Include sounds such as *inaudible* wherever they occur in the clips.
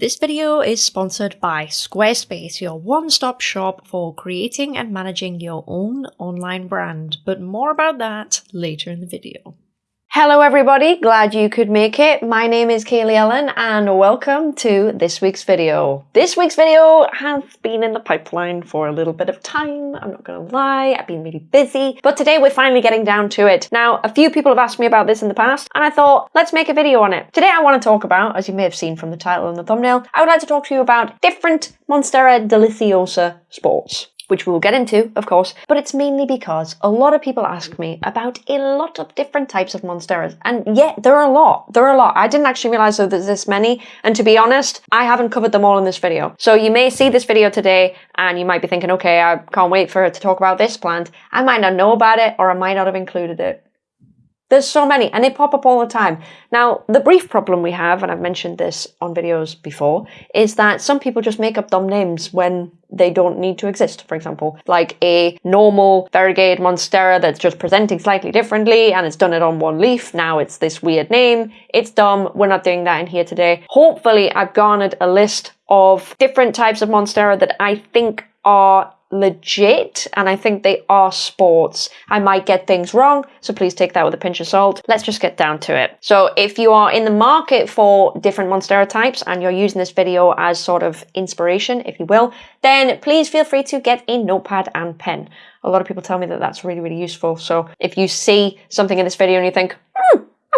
This video is sponsored by Squarespace, your one-stop shop for creating and managing your own online brand, but more about that later in the video. Hello everybody, glad you could make it. My name is Kaylee Ellen and welcome to this week's video. This week's video has been in the pipeline for a little bit of time, I'm not gonna lie, I've been really busy, but today we're finally getting down to it. Now, a few people have asked me about this in the past and I thought, let's make a video on it. Today I want to talk about, as you may have seen from the title and the thumbnail, I would like to talk to you about different Monstera Deliciosa sports which we will get into, of course, but it's mainly because a lot of people ask me about a lot of different types of Monsteras. And yeah, there are a lot. There are a lot. I didn't actually realize that there's this many. And to be honest, I haven't covered them all in this video. So you may see this video today and you might be thinking, okay, I can't wait for her to talk about this plant. I might not know about it or I might not have included it. There's so many and they pop up all the time. Now, the brief problem we have, and I've mentioned this on videos before, is that some people just make up dumb names when they don't need to exist, for example. Like a normal variegated monstera that's just presenting slightly differently and it's done it on one leaf. Now it's this weird name. It's dumb. We're not doing that in here today. Hopefully I've garnered a list of different types of monstera that I think are legit and I think they are sports. I might get things wrong, so please take that with a pinch of salt. Let's just get down to it. So if you are in the market for different Monstera types and you're using this video as sort of inspiration, if you will, then please feel free to get a notepad and pen. A lot of people tell me that that's really, really useful. So if you see something in this video and you think,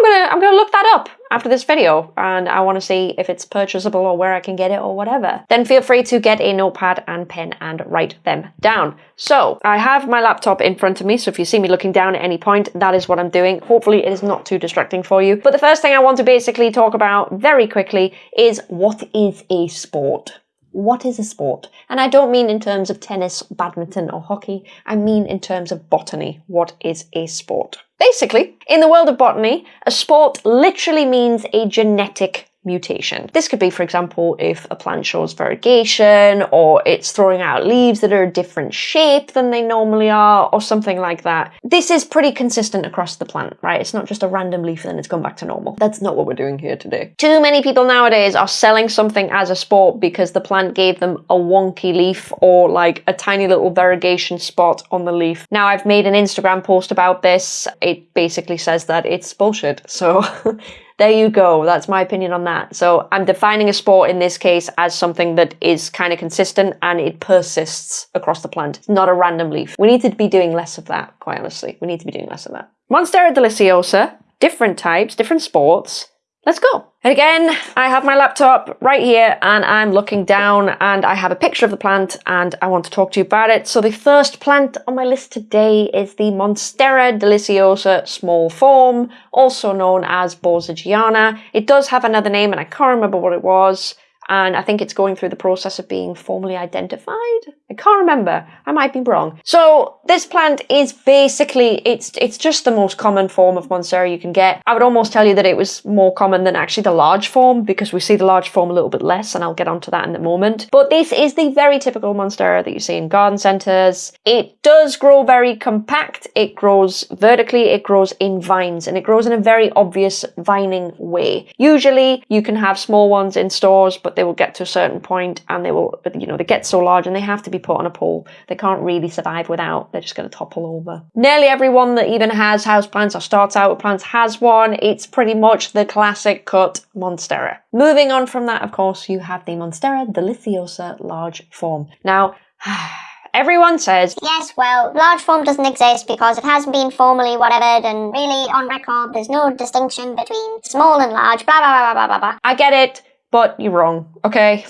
I'm gonna I'm gonna look that up after this video and I want to see if it's purchasable or where I can get it or whatever. Then feel free to get a notepad and pen and write them down. So I have my laptop in front of me so if you see me looking down at any point that is what I'm doing. Hopefully it is not too distracting for you. But the first thing I want to basically talk about very quickly is what is a sport? what is a sport? And I don't mean in terms of tennis, badminton, or hockey. I mean in terms of botany. What is a sport? Basically, in the world of botany, a sport literally means a genetic mutation. This could be, for example, if a plant shows variegation or it's throwing out leaves that are a different shape than they normally are or something like that. This is pretty consistent across the plant, right? It's not just a random leaf and then it's gone back to normal. That's not what we're doing here today. Too many people nowadays are selling something as a sport because the plant gave them a wonky leaf or like a tiny little variegation spot on the leaf. Now I've made an Instagram post about this. It basically says that it's bullshit. So *laughs* there you go. That's my opinion on that. So I'm defining a sport in this case as something that is kind of consistent and it persists across the plant. It's not a random leaf. We need to be doing less of that, quite honestly. We need to be doing less of that. Monstera deliciosa, different types, different sports. Let's go. And again, I have my laptop right here and I'm looking down and I have a picture of the plant and I want to talk to you about it. So the first plant on my list today is the Monstera deliciosa small form, also known as Borsigiana. It does have another name and I can't remember what it was and I think it's going through the process of being formally identified. I can't remember. I might be wrong. So this plant is basically it's it's just the most common form of Monstera you can get. I would almost tell you that it was more common than actually the large form because we see the large form a little bit less, and I'll get onto that in a moment. But this is the very typical Monstera that you see in garden centres. It does grow very compact. It grows vertically. It grows in vines, and it grows in a very obvious vining way. Usually, you can have small ones in stores, but they will get to a certain point and they will, you know, they get so large and they have to be put on a pole. They can't really survive without. They're just going to topple over. Nearly everyone that even has houseplants or starts out with plants has one. It's pretty much the classic cut Monstera. Moving on from that, of course, you have the Monstera deliciosa large form. Now, *sighs* everyone says, Yes, well, large form doesn't exist because it hasn't been formally whatever, and really on record there's no distinction between small and large, blah blah blah blah blah blah. I get it but you're wrong, okay?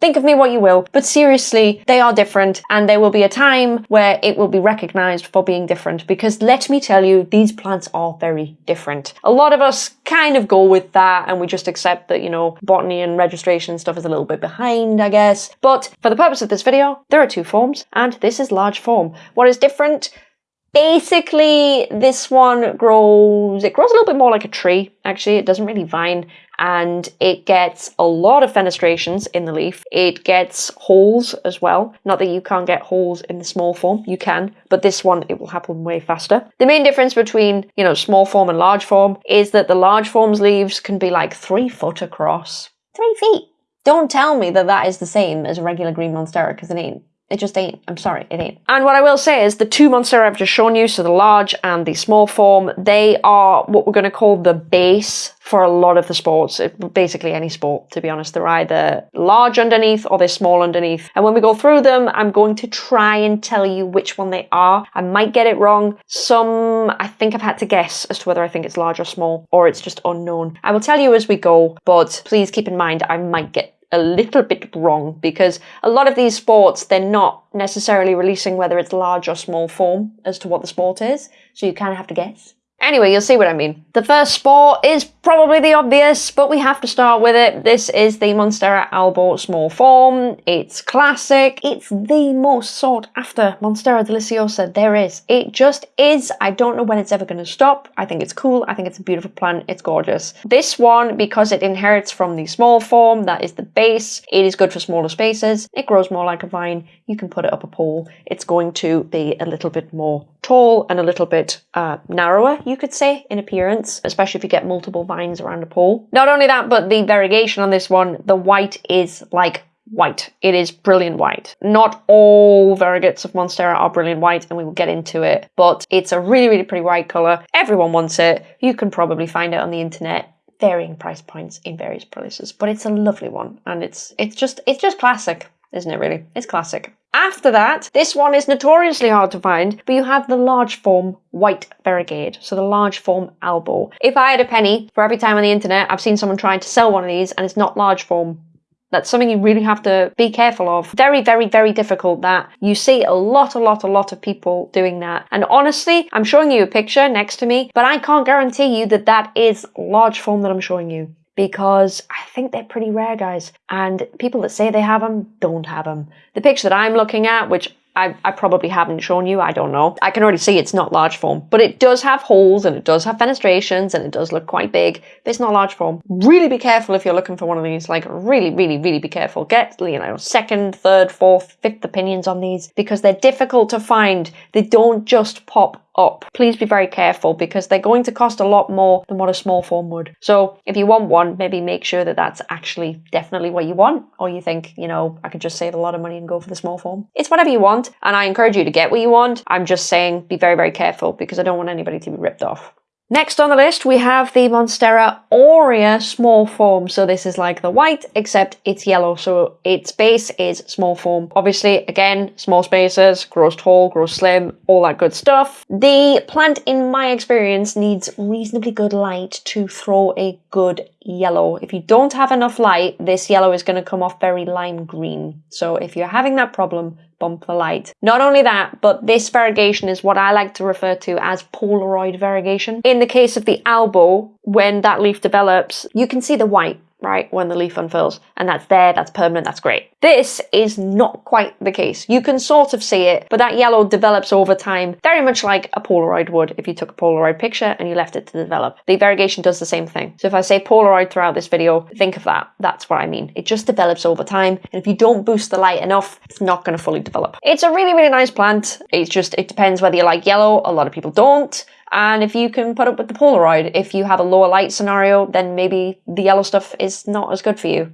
Think of me what you will, but seriously, they are different and there will be a time where it will be recognized for being different because let me tell you, these plants are very different. A lot of us kind of go with that and we just accept that, you know, botany and registration stuff is a little bit behind, I guess. But for the purpose of this video, there are two forms and this is large form. What is different? Basically, this one grows, it grows a little bit more like a tree, actually. It doesn't really vine and it gets a lot of fenestrations in the leaf. It gets holes as well. Not that you can't get holes in the small form, you can, but this one, it will happen way faster. The main difference between, you know, small form and large form is that the large form's leaves can be like three foot across. Three feet. Don't tell me that that is the same as a regular green Monstera, because it ain't. It just ain't. I'm sorry, it ain't. And what I will say is the two Monstera I've just shown you, so the large and the small form, they are what we're going to call the base for a lot of the sports, basically any sport, to be honest. They're either large underneath or they're small underneath. And when we go through them, I'm going to try and tell you which one they are. I might get it wrong. Some, I think I've had to guess as to whether I think it's large or small, or it's just unknown. I will tell you as we go, but please keep in mind I might get a little bit wrong because a lot of these sports, they're not necessarily releasing whether it's large or small form as to what the sport is. So you kind of have to guess. Anyway, you'll see what I mean. The first sport is probably the obvious, but we have to start with it. This is the Monstera Albo small form. It's classic. It's the most sought after Monstera Deliciosa there is. It just is. I don't know when it's ever going to stop. I think it's cool. I think it's a beautiful plant. It's gorgeous. This one, because it inherits from the small form, that is the base, it is good for smaller spaces. It grows more like a vine. You can put it up a pole. It's going to be a little bit more tall and a little bit uh, narrower you could say, in appearance, especially if you get multiple vines around a pole. Not only that, but the variegation on this one, the white is like white. It is brilliant white. Not all variegates of Monstera are brilliant white, and we will get into it, but it's a really, really pretty white colour. Everyone wants it. You can probably find it on the internet varying price points in various places but it's a lovely one and it's it's just it's just classic isn't it really it's classic after that, this one is notoriously hard to find, but you have the large form white variegate, so the large form Albo. If I had a penny for every time on the internet I've seen someone trying to sell one of these and it's not large form, that's something you really have to be careful of. Very, very, very difficult that you see a lot, a lot, a lot of people doing that. And honestly, I'm showing you a picture next to me, but I can't guarantee you that that is large form that I'm showing you because I think they're pretty rare, guys. And people that say they have them don't have them. The picture that I'm looking at, which I, I, probably haven't shown you, I don't know. I can already see it's not large form, but it does have holes and it does have fenestrations and it does look quite big, but it's not large form. Really be careful if you're looking for one of these, like really, really, really be careful. Get, you know, second, third, fourth, fifth opinions on these because they're difficult to find. They don't just pop up. Please be very careful because they're going to cost a lot more than what a small form would. So if you want one, maybe make sure that that's actually definitely what you want, or you think, you know, I could just save a lot of money and go for the small form. It's whatever you want, and I encourage you to get what you want. I'm just saying be very, very careful because I don't want anybody to be ripped off. Next on the list, we have the Monstera Aurea small form. So this is like the white, except it's yellow. So its base is small form. Obviously, again, small spaces, grows tall, grows slim, all that good stuff. The plant, in my experience, needs reasonably good light to throw a good yellow. If you don't have enough light, this yellow is going to come off very lime green. So if you're having that problem, bump the light. Not only that, but this variegation is what I like to refer to as Polaroid variegation. In the case of the Albo, when that leaf develops, you can see the white right, when the leaf unfurls. And that's there, that's permanent, that's great. This is not quite the case. You can sort of see it, but that yellow develops over time, very much like a Polaroid would if you took a Polaroid picture and you left it to develop. The variegation does the same thing. So if I say Polaroid throughout this video, think of that. That's what I mean. It just develops over time. And if you don't boost the light enough, it's not going to fully develop. It's a really, really nice plant. It's just, it depends whether you like yellow. A lot of people don't. And if you can put up with the Polaroid, if you have a lower light scenario, then maybe the yellow stuff is not as good for you.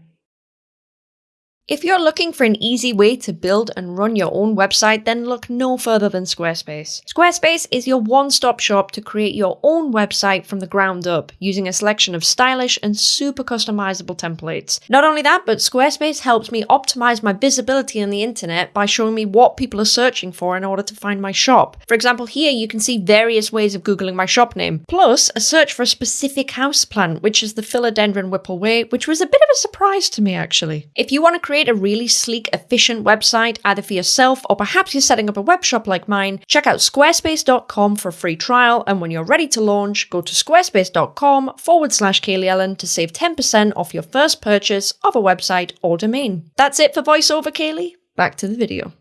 If you're looking for an easy way to build and run your own website, then look no further than Squarespace. Squarespace is your one-stop shop to create your own website from the ground up, using a selection of stylish and super customizable templates. Not only that, but Squarespace helps me optimize my visibility on the internet by showing me what people are searching for in order to find my shop. For example, here you can see various ways of googling my shop name, plus a search for a specific house plant, which is the Philodendron Whipple Way, which was a bit of a surprise to me actually. If you want to create create a really sleek, efficient website, either for yourself or perhaps you're setting up a web shop like mine, check out squarespace.com for a free trial. And when you're ready to launch, go to squarespace.com forward slash Kaylee Ellen to save 10% off your first purchase of a website or domain. That's it for VoiceOver Kaylee. Back to the video.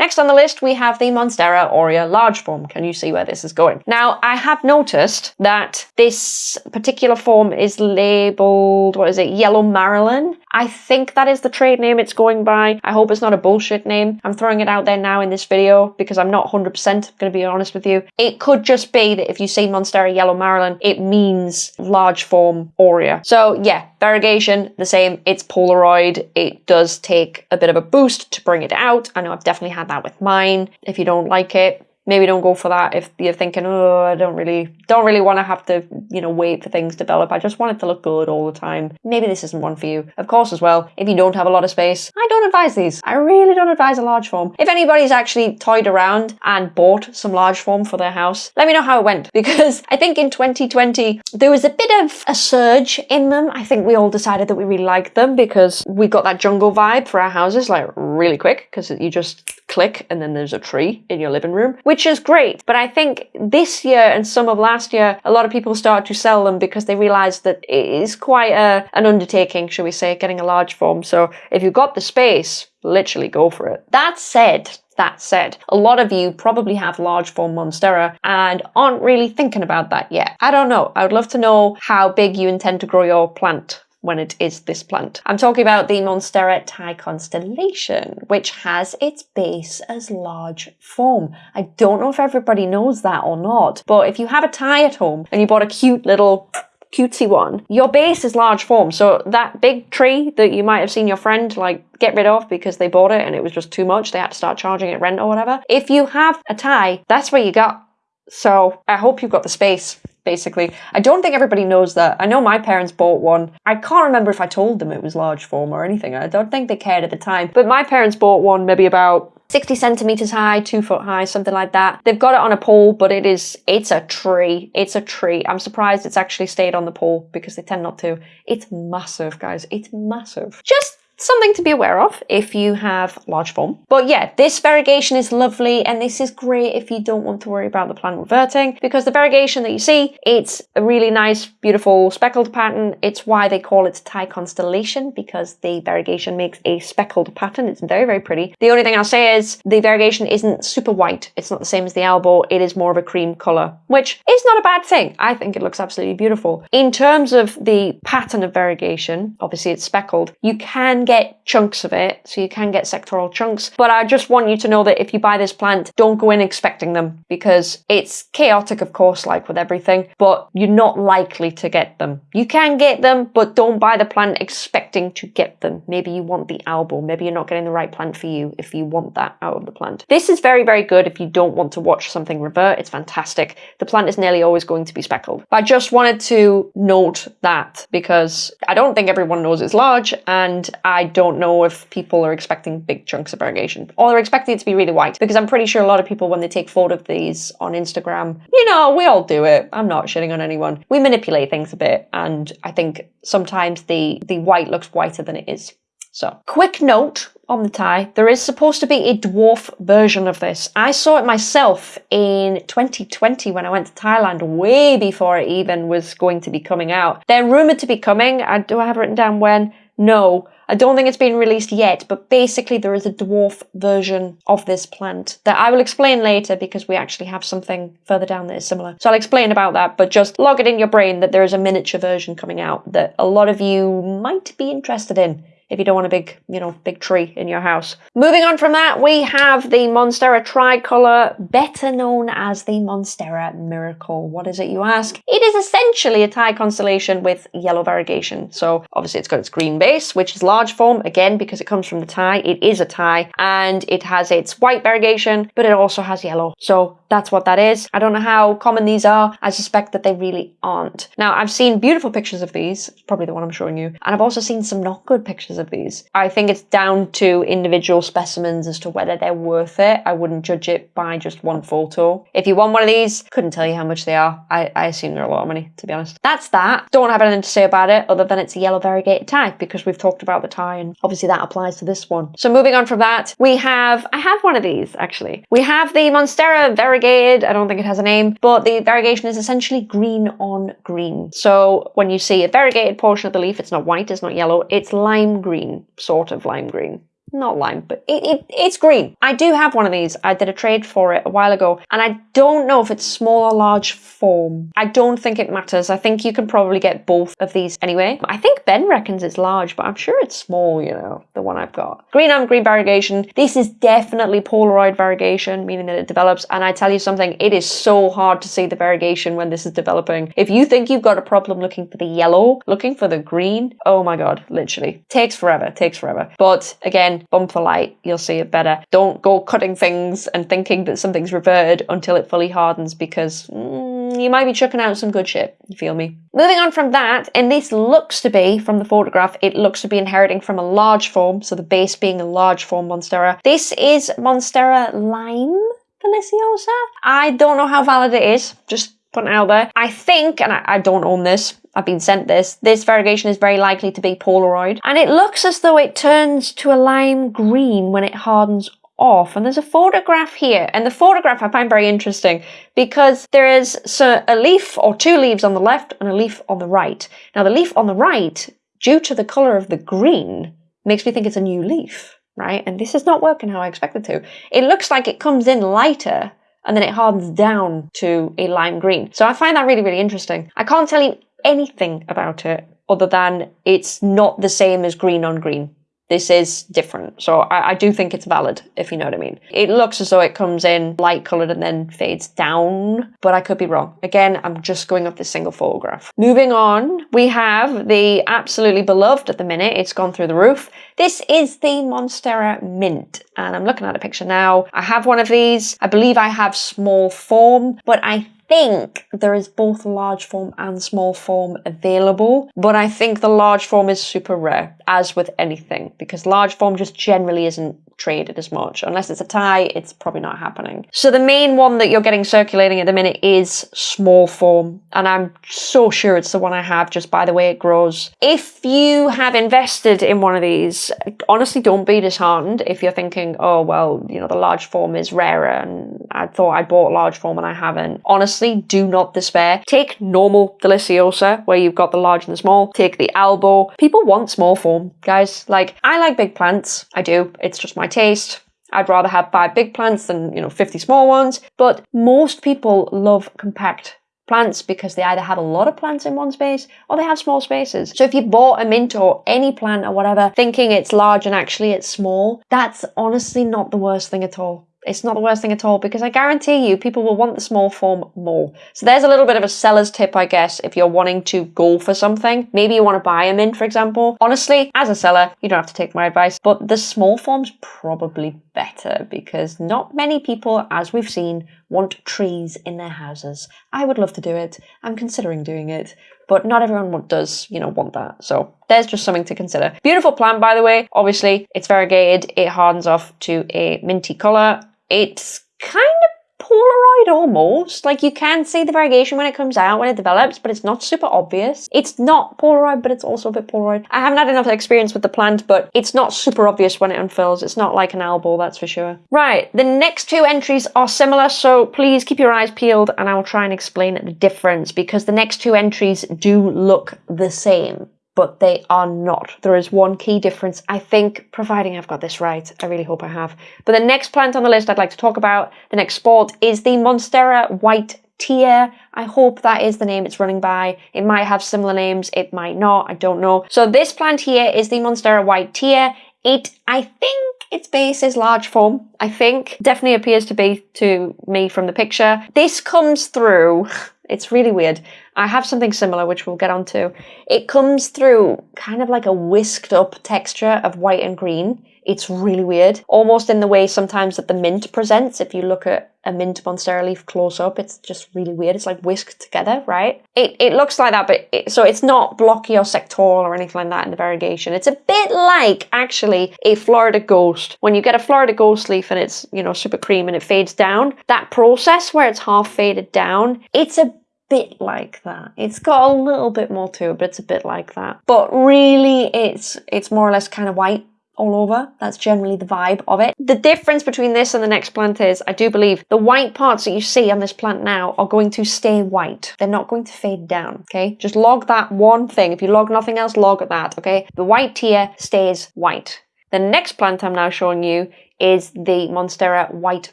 Next on the list, we have the Monstera Aurea large form. Can you see where this is going? Now, I have noticed that this particular form is labeled, what is it, Yellow Marilyn? I think that is the trade name it's going by. I hope it's not a bullshit name. I'm throwing it out there now in this video because I'm not 100% going to be honest with you. It could just be that if you see Monstera Yellow Marilyn, it means large form Aurea. So yeah, variegation, the same. It's Polaroid. It does take a bit of a boost to bring it out. I know I've definitely had that with mine. If you don't like it, maybe don't go for that. If you're thinking oh i don't really don't really want to have to you know wait for things to develop. I just want it to look good all the time. Maybe this isn't one for you. Of course as well if you don't have a lot of space i don't advise these. I really don't advise a large form. If anybody's actually toyed around and bought some large form for their house let me know how it went. *laughs* Because i think in 2020 there was a bit of a surge in them. I think we all decided that we really liked them because we got that jungle vibe for our houses like really quick because you just click and then there's a tree in your living room, which is great. But I think this year and some of last year, a lot of people started to sell them because they realized that it is quite a, an undertaking, shall we say, getting a large form. So if you've got the space, literally go for it. That said, that said, a lot of you probably have large form Monstera and aren't really thinking about that yet. I don't know. I would love to know how big you intend to grow your plant when it is this plant. I'm talking about the Monstera Thai constellation, which has its base as large form. I don't know if everybody knows that or not, but if you have a Thai at home and you bought a cute little cutesy one, your base is large form. So that big tree that you might have seen your friend like get rid of because they bought it and it was just too much, they had to start charging it rent or whatever. If you have a Thai, that's where you got. So I hope you've got the space basically. I don't think everybody knows that. I know my parents bought one. I can't remember if I told them it was large form or anything. I don't think they cared at the time. But my parents bought one maybe about 60 centimeters high, two foot high, something like that. They've got it on a pole, but it is, it's a tree. It's a tree. I'm surprised it's actually stayed on the pole because they tend not to. It's massive, guys. It's massive. Just something to be aware of if you have large form. But yeah, this variegation is lovely and this is great if you don't want to worry about the plant reverting because the variegation that you see, it's a really nice, beautiful speckled pattern. It's why they call it Thai constellation because the variegation makes a speckled pattern. It's very, very pretty. The only thing I'll say is the variegation isn't super white. It's not the same as the Albo. It is more of a cream color, which is not a bad thing. I think it looks absolutely beautiful. In terms of the pattern of variegation, obviously it's speckled, you can get chunks of it, so you can get sectoral chunks. But I just want you to know that if you buy this plant, don't go in expecting them because it's chaotic, of course, like with everything, but you're not likely to get them. You can get them, but don't buy the plant expecting to get them. Maybe you want the Albo, maybe you're not getting the right plant for you if you want that out of the plant. This is very, very good if you don't want to watch something revert. It's fantastic. The plant is nearly always going to be speckled. But I just wanted to note that because I don't think everyone knows it's large and I don't know if people are expecting big chunks of variegation or they're expecting it to be really white because I'm pretty sure a lot of people when they take photo of these on Instagram, you know, we all do it. I'm not shitting on anyone. We manipulate things a bit and I think sometimes the, the white looks whiter than it is. So, quick note on the Thai, there is supposed to be a dwarf version of this. I saw it myself in 2020 when I went to Thailand, way before it even was going to be coming out. They're rumored to be coming. I, do I have written down when? No. I don't think it's been released yet, but basically there is a dwarf version of this plant that I will explain later because we actually have something further down that is similar. So I'll explain about that, but just log it in your brain that there is a miniature version coming out that a lot of you might be interested in if you don't want a big, you know, big tree in your house. Moving on from that, we have the Monstera tricolor, better known as the Monstera Miracle. What is it, you ask? It is essentially a Thai constellation with yellow variegation. So obviously it's got its green base, which is large form, again, because it comes from the Thai. It is a Thai, and it has its white variegation, but it also has yellow. So that's what that is. I don't know how common these are. I suspect that they really aren't. Now, I've seen beautiful pictures of these, probably the one I'm showing you, and I've also seen some not good pictures of these. I think it's down to individual specimens as to whether they're worth it. I wouldn't judge it by just one photo. If you want one of these, couldn't tell you how much they are. I, I assume they're a lot of money, to be honest. That's that. Don't have anything to say about it other than it's a yellow variegated Thai because we've talked about the Thai and obviously that applies to this one. So moving on from that, we have, I have one of these actually. We have the Monstera variegated. I don't think it has a name, but the variegation is essentially green on green. So when you see a variegated portion of the leaf, it's not white, it's not yellow, it's lime green, sort of lime green. Not lime, but it, it, it's green. I do have one of these. I did a trade for it a while ago, and I don't know if it's small or large form. I don't think it matters. I think you can probably get both of these anyway. I think Ben reckons it's large, but I'm sure it's small, you know, the one I've got. Green and green variegation. This is definitely Polaroid variegation, meaning that it develops, and I tell you something, it is so hard to see the variegation when this is developing. If you think you've got a problem looking for the yellow, looking for the green, oh my god, literally. Takes forever, takes forever. But again, bump the light, you'll see it better. Don't go cutting things and thinking that something's reverted until it fully hardens because mm, you might be chucking out some good shit. You feel me? Moving on from that, and this looks to be, from the photograph, it looks to be inheriting from a large form, so the base being a large form Monstera. This is Monstera Lime Deliciosa. I don't know how valid it is, just putting it out there. I think, and I, I don't own this, I've been sent this. This variegation is very likely to be Polaroid. And it looks as though it turns to a lime green when it hardens off. And there's a photograph here. And the photograph I find very interesting because there is a leaf or two leaves on the left and a leaf on the right. Now the leaf on the right, due to the colour of the green, makes me think it's a new leaf. Right? And this is not working how I expected to. It looks like it comes in lighter and then it hardens down to a lime green. So I find that really, really interesting. I can't tell you anything about it other than it's not the same as green on green. This is different. So I, I, do think it's valid, if you know what I mean. It looks as though it comes in light colored and then fades down, but I could be wrong. Again, I'm just going off this single photograph. Moving on, we have the absolutely beloved at the minute. It's gone through the roof. This is the Monstera Mint, and I'm looking at a picture now. I have one of these. I believe I have small form, but I think there is both large form and small form available, but I think the large form is super rare, as with anything, because large form just generally isn't traded as much. Unless it's a Thai, it's probably not happening. So the main one that you're getting circulating at the minute is small form, and I'm so sure it's the one I have just by the way it grows. If you have invested in one of these, honestly don't be disheartened if you're thinking, oh well, you know, the large form is rarer and I thought I bought large form and I haven't. Honestly, do not despair. Take normal Deliciosa, where you've got the large and the small. Take the Albo. People want small form, guys. Like, I like big plants. I do. It's just my taste. I'd rather have five big plants than, you know, 50 small ones. But most people love compact plants because they either have a lot of plants in one space or they have small spaces. So if you bought a mint or any plant or whatever thinking it's large and actually it's small, that's honestly not the worst thing at all. It's not the worst thing at all because I guarantee you people will want the small form more. So there's a little bit of a seller's tip, I guess, if you're wanting to go for something. Maybe you want to buy a mint, for example. Honestly, as a seller, you don't have to take my advice, but the small form's probably better because not many people, as we've seen, want trees in their houses. I would love to do it. I'm considering doing it, but not everyone does, you know, want that. So there's just something to consider. Beautiful plant, by the way. Obviously, it's variegated. It hardens off to a minty color. It's kind of Polaroid almost. Like you can see the variegation when it comes out, when it develops, but it's not super obvious. It's not Polaroid, but it's also a bit Polaroid. I haven't had enough experience with the plant, but it's not super obvious when it unfurls. It's not like an Albo, that's for sure. Right, the next two entries are similar, so please keep your eyes peeled and I will try and explain the difference because the next two entries do look the same but they are not. There is one key difference, I think, providing I've got this right. I really hope I have. But the next plant on the list I'd like to talk about, the next sport, is the Monstera White Tear. I hope that is the name it's running by. It might have similar names, it might not, I don't know. So this plant here is the Monstera White Tear. It, I think, its base is large form, I think. Definitely appears to be to me from the picture. This comes through *laughs* It's really weird. I have something similar, which we'll get onto. It comes through kind of like a whisked up texture of white and green. It's really weird. Almost in the way sometimes that the mint presents. If you look at a mint monstera leaf close up, it's just really weird. It's like whisked together, right? It, it looks like that, but it, so it's not blocky or sectoral or anything like that in the variegation. It's a bit like actually a Florida Ghost. When you get a Florida Ghost leaf and it's, you know, super cream and it fades down, that process where it's half faded down, it's a bit like that. It's got a little bit more to it, but it's a bit like that. But really, it's it's more or less kind of white all over. That's generally the vibe of it. The difference between this and the next plant is, I do believe, the white parts that you see on this plant now are going to stay white. They're not going to fade down, okay? Just log that one thing. If you log nothing else, log that, okay? The white tear stays white. The next plant I'm now showing you is the Monstera White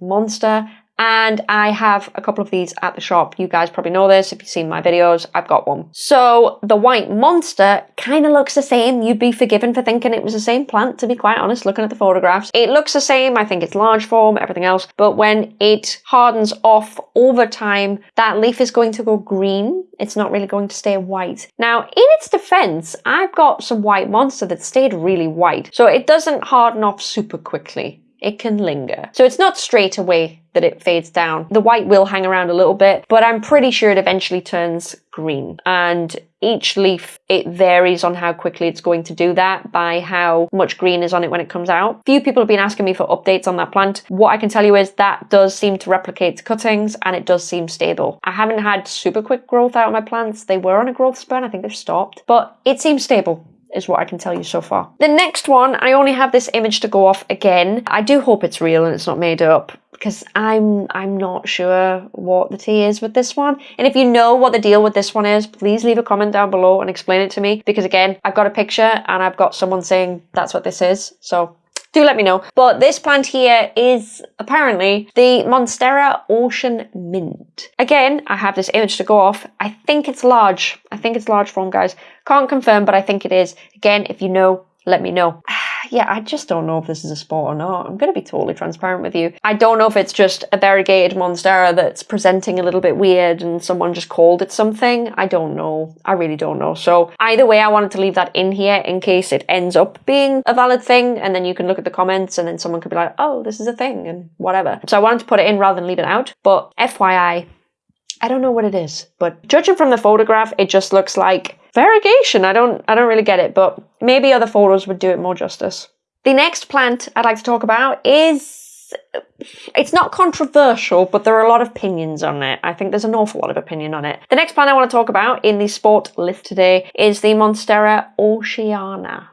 Monster and I have a couple of these at the shop. You guys probably know this if you've seen my videos. I've got one. So the white monster kind of looks the same. You'd be forgiven for thinking it was the same plant, to be quite honest, looking at the photographs. It looks the same. I think it's large form, everything else. But when it hardens off over time, that leaf is going to go green. It's not really going to stay white. Now, in its defense, I've got some white monster that stayed really white. So it doesn't harden off super quickly it can linger. So it's not straight away that it fades down. The white will hang around a little bit, but I'm pretty sure it eventually turns green. And each leaf, it varies on how quickly it's going to do that by how much green is on it when it comes out. Few people have been asking me for updates on that plant. What I can tell you is that does seem to replicate cuttings and it does seem stable. I haven't had super quick growth out of my plants. They were on a growth spurt. I think they've stopped, but it seems stable is what I can tell you so far. The next one, I only have this image to go off again. I do hope it's real and it's not made up because I'm I'm not sure what the tea is with this one. And if you know what the deal with this one is, please leave a comment down below and explain it to me because again, I've got a picture and I've got someone saying that's what this is. So do let me know. But this plant here is apparently the Monstera Ocean Mint. Again, I have this image to go off. I think it's large. I think it's large form, guys. Can't confirm, but I think it is. Again, if you know, let me know. Yeah, I just don't know if this is a sport or not. I'm going to be totally transparent with you. I don't know if it's just a variegated Monstera that's presenting a little bit weird and someone just called it something. I don't know. I really don't know. So either way, I wanted to leave that in here in case it ends up being a valid thing. And then you can look at the comments and then someone could be like, oh, this is a thing and whatever. So I wanted to put it in rather than leave it out. But FYI, I don't know what it is, but judging from the photograph, it just looks like variegation. I don't I don't really get it, but maybe other photos would do it more justice. The next plant I'd like to talk about is it's not controversial, but there are a lot of opinions on it. I think there's an awful lot of opinion on it. The next plant I want to talk about in the sport list today is the Monstera oceana.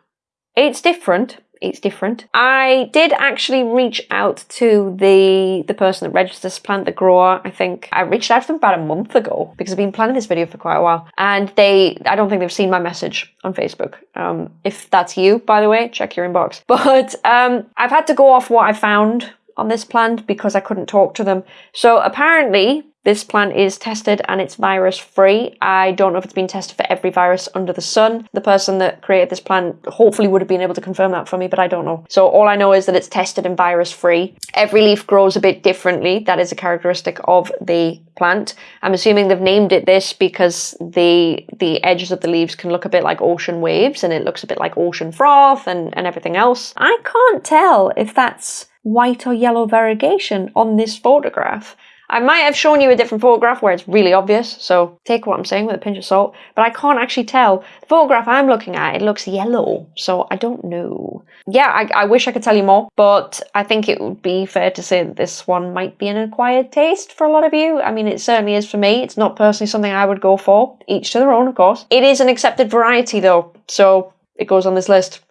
It's different, it's different. I did actually reach out to the the person that registered this plant, the grower. I think I reached out to them about a month ago because I've been planning this video for quite a while, and they I don't think they've seen my message on Facebook. Um, if that's you, by the way, check your inbox. *laughs* But um, I've had to go off what I found on this plant because I couldn't talk to them. So apparently this plant is tested and it's virus free. I don't know if it's been tested for every virus under the sun. The person that created this plant hopefully would have been able to confirm that for me, but I don't know. So all I know is that it's tested and virus free. Every leaf grows a bit differently. That is a characteristic of the plant. I'm assuming they've named it this because the the edges of the leaves can look a bit like ocean waves and it looks a bit like ocean froth and, and everything else. I can't tell if that's white or yellow variegation on this photograph. I might have shown you a different photograph where it's really obvious, so take what I'm saying with a pinch of salt, but I can't actually tell. The photograph I'm looking at, it looks yellow, so I don't know. Yeah, I, I wish I could tell you more, but I think it would be fair to say that this one might be an acquired taste for a lot of you. I mean, it certainly is for me. It's not personally something I would go for. Each to their own, of course. It is an accepted variety, though, so it goes on this list.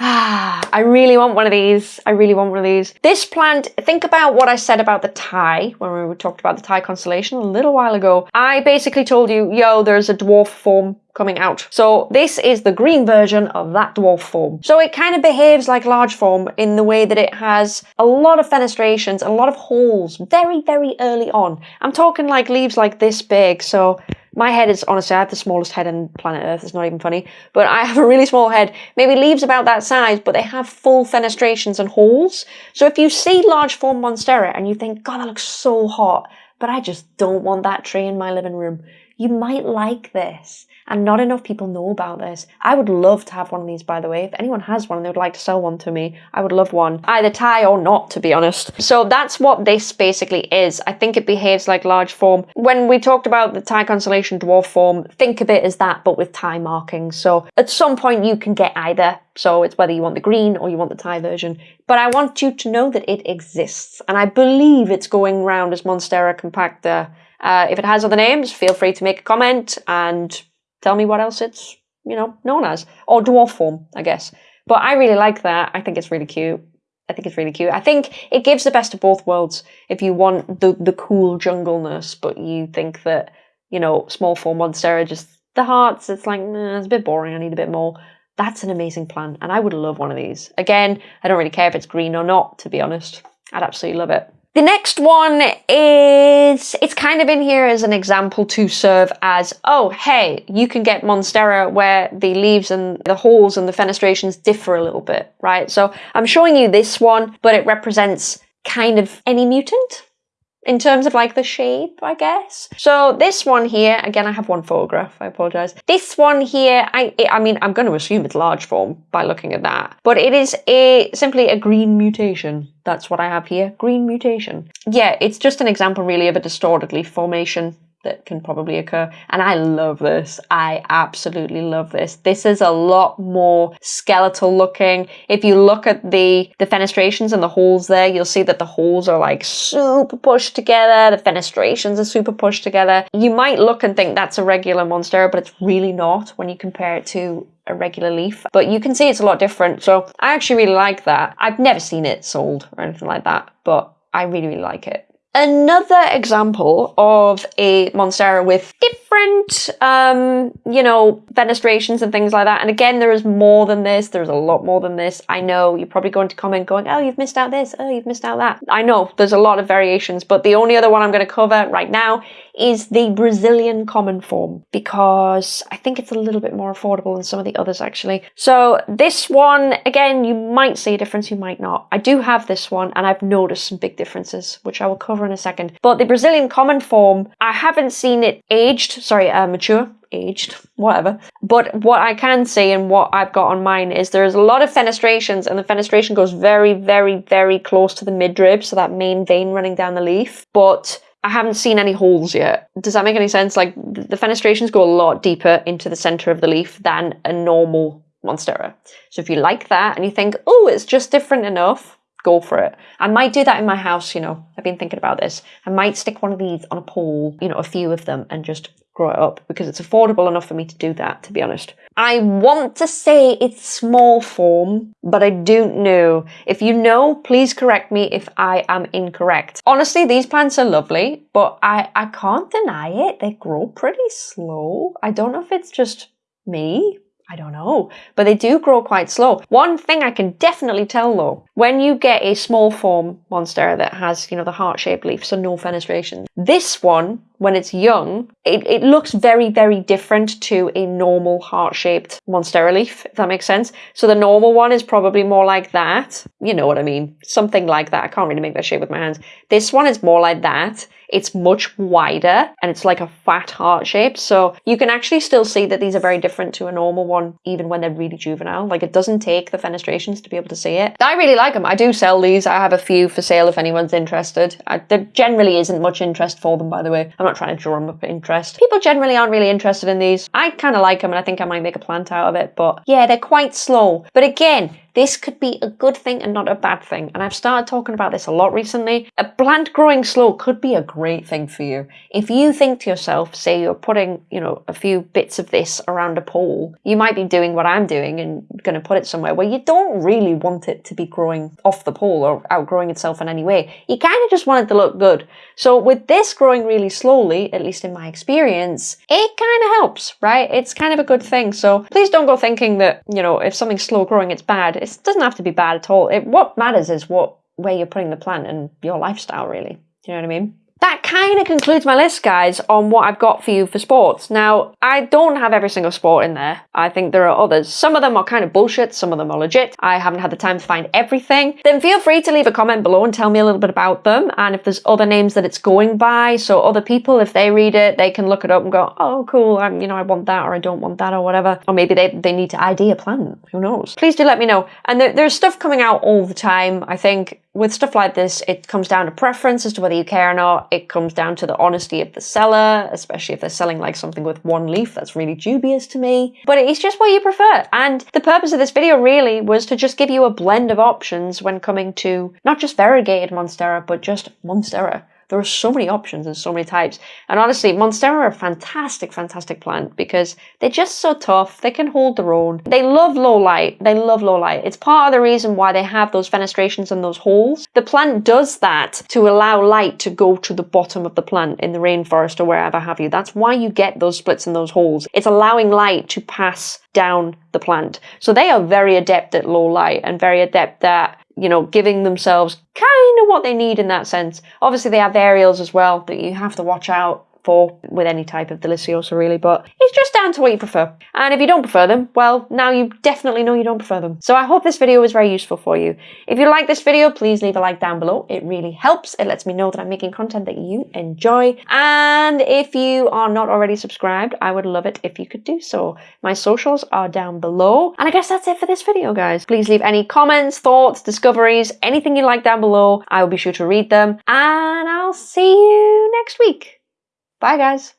Ah, *sighs* I really want one of these. I really want one of these. This plant, think about what I said about the Thai when we talked about the Thai constellation a little while ago. I basically told you, yo, there's a dwarf form coming out. So this is the green version of that dwarf form. So it kind of behaves like large form in the way that it has a lot of fenestrations, a lot of holes very, very early on. I'm talking like leaves like this big. So my head is honestly, I have the smallest head on planet Earth. It's not even funny. But I have a really small head. Maybe leaves about that size, but they have full fenestrations and holes. So if you see large form Monstera and you think, God, that looks so hot, but I just don't want that tree in my living room, you might like this and not enough people know about this. I would love to have one of these, by the way. If anyone has one and they would like to sell one to me, I would love one. Either Thai or not, to be honest. So that's what this basically is. I think it behaves like large form. When we talked about the Thai constellation dwarf form, think of it as that, but with Thai markings. So at some point you can get either. So it's whether you want the green or you want the Thai version. But I want you to know that it exists. And I believe it's going round as Monstera compacta. Uh, if it has other names, feel free to make a comment and tell me what else it's, you know, known as. Or dwarf form, I guess. But I really like that. I think it's really cute. I think it's really cute. I think it gives the best of both worlds. If you want the the cool jungleness, but you think that, you know, small form Monstera just the hearts, it's like, nah, it's a bit boring, I need a bit more. That's an amazing plant, and I would love one of these. Again, I don't really care if it's green or not, to be honest. I'd absolutely love it. The next one is, it's kind of in here as an example to serve as, oh, hey, you can get Monstera where the leaves and the holes and the fenestrations differ a little bit, right? So I'm showing you this one, but it represents kind of any mutant in terms of like the shape, I guess. So this one here, again, I have one photograph, I apologize. This one here, I I mean, I'm going to assume it's large form by looking at that, but it is a simply a green mutation. That's what I have here, green mutation. Yeah, it's just an example really of a distorted leaf formation that can probably occur. And I love this. I absolutely love this. This is a lot more skeletal looking. If you look at the, the fenestrations and the holes there, you'll see that the holes are like super pushed together. The fenestrations are super pushed together. You might look and think that's a regular monstera, but it's really not when you compare it to a regular leaf. But you can see it's a lot different. So I actually really like that. I've never seen it sold or anything like that, but I really, really like it. Another example of a Monstera with different, um, you know, fenestrations and things like that. And again, there is more than this. There's a lot more than this. I know you're probably going to comment going, oh, you've missed out this. Oh, you've missed out that. I know there's a lot of variations, but the only other one I'm going to cover right now is the Brazilian common form because I think it's a little bit more affordable than some of the others actually. So this one, again, you might see a difference, you might not. I do have this one and I've noticed some big differences, which I will cover in a second. But the Brazilian common form, I haven't seen it aged, sorry, uh, mature, aged, whatever. But what I can see and what I've got on mine is there's a lot of fenestrations and the fenestration goes very, very, very close to the midrib, so that main vein running down the leaf. But I haven't seen any holes yet. Does that make any sense? Like the fenestrations go a lot deeper into the center of the leaf than a normal Monstera. So if you like that and you think, oh, it's just different enough, go for it. I might do that in my house, you know. I've been thinking about this. I might stick one of these on a pole, you know, a few of them, and just grow it up because it's affordable enough for me to do that, to be honest. I want to say it's small form, but I don't know. If you know, please correct me if I am incorrect. Honestly, these plants are lovely, but I, I can't deny it. They grow pretty slow. I don't know if it's just me, I don't know, but they do grow quite slow. One thing I can definitely tell though, when you get a small form monstera that has, you know, the heart-shaped leaf, so no fenestration, this one, when it's young, it, it looks very, very different to a normal heart-shaped monstera leaf, if that makes sense. So the normal one is probably more like that. You know what I mean? Something like that. I can't really make that shape with my hands. This one is more like that. It's much wider and it's like a fat heart shape. So you can actually still see that these are very different to a normal one, even when they're really juvenile. Like it doesn't take the fenestrations to be able to see it. I really like them. I do sell these. I have a few for sale if anyone's interested. I, there generally isn't much interest for them, by the way. I'm not trying to drum up interest. People generally aren't really interested in these. I kind of like them and I think I might make a plant out of it, but yeah, they're quite slow. But again, this could be a good thing and not a bad thing. And I've started talking about this a lot recently. A plant growing slow could be a great thing for you. If you think to yourself, say you're putting, you know, a few bits of this around a pole, you might be doing what I'm doing and going to put it somewhere where you don't really want it to be growing off the pole or outgrowing itself in any way. You kind of just want it to look good. So with this growing really slowly, at least in my experience, it kind of helps, right? It's kind of a good thing. So please don't go thinking that, you know, if something's slow growing, it's bad it doesn't have to be bad at all. It, what matters is what where you're putting the plant and your lifestyle, really. Do you know what I mean? That kind of concludes my list, guys, on what I've got for you for sports. Now, I don't have every single sport in there. I think there are others. Some of them are kind of bullshit, some of them are legit. I haven't had the time to find everything. Then feel free to leave a comment below and tell me a little bit about them and if there's other names that it's going by. So other people, if they read it, they can look it up and go, oh, cool, I'm, you know, I want that or I don't want that or whatever. Or maybe they, they need to ID a plant. Who knows? Please do let me know. And there, there's stuff coming out all the time. I think with stuff like this, it comes down to preference as to whether you care or not. It comes down to the honesty of the seller, especially if they're selling like something with one leaf. That's really dubious to me. But it's just what you prefer. And the purpose of this video really was to just give you a blend of options when coming to not just variegated Monstera, but just Monstera. There are so many options and so many types. And honestly, Monstera are a fantastic, fantastic plant because they're just so tough. They can hold their own. They love low light. They love low light. It's part of the reason why they have those fenestrations and those holes. The plant does that to allow light to go to the bottom of the plant in the rainforest or wherever have you. That's why you get those splits and those holes. It's allowing light to pass down the plant. So they are very adept at low light and very adept at you know, giving themselves kind of what they need in that sense. Obviously, they have aerials as well that you have to watch out for with any type of deliciosa really, but it's just down to what you prefer. And if you don't prefer them, well, now you definitely know you don't prefer them. So I hope this video was very useful for you. If you like this video, please leave a like down below. It really helps. It lets me know that I'm making content that you enjoy. And if you are not already subscribed, I would love it if you could do so. My socials are down below. And I guess that's it for this video, guys. Please leave any comments, thoughts, discoveries, anything you like down below. I will be sure to read them. And I'll see you next week. Bye, guys.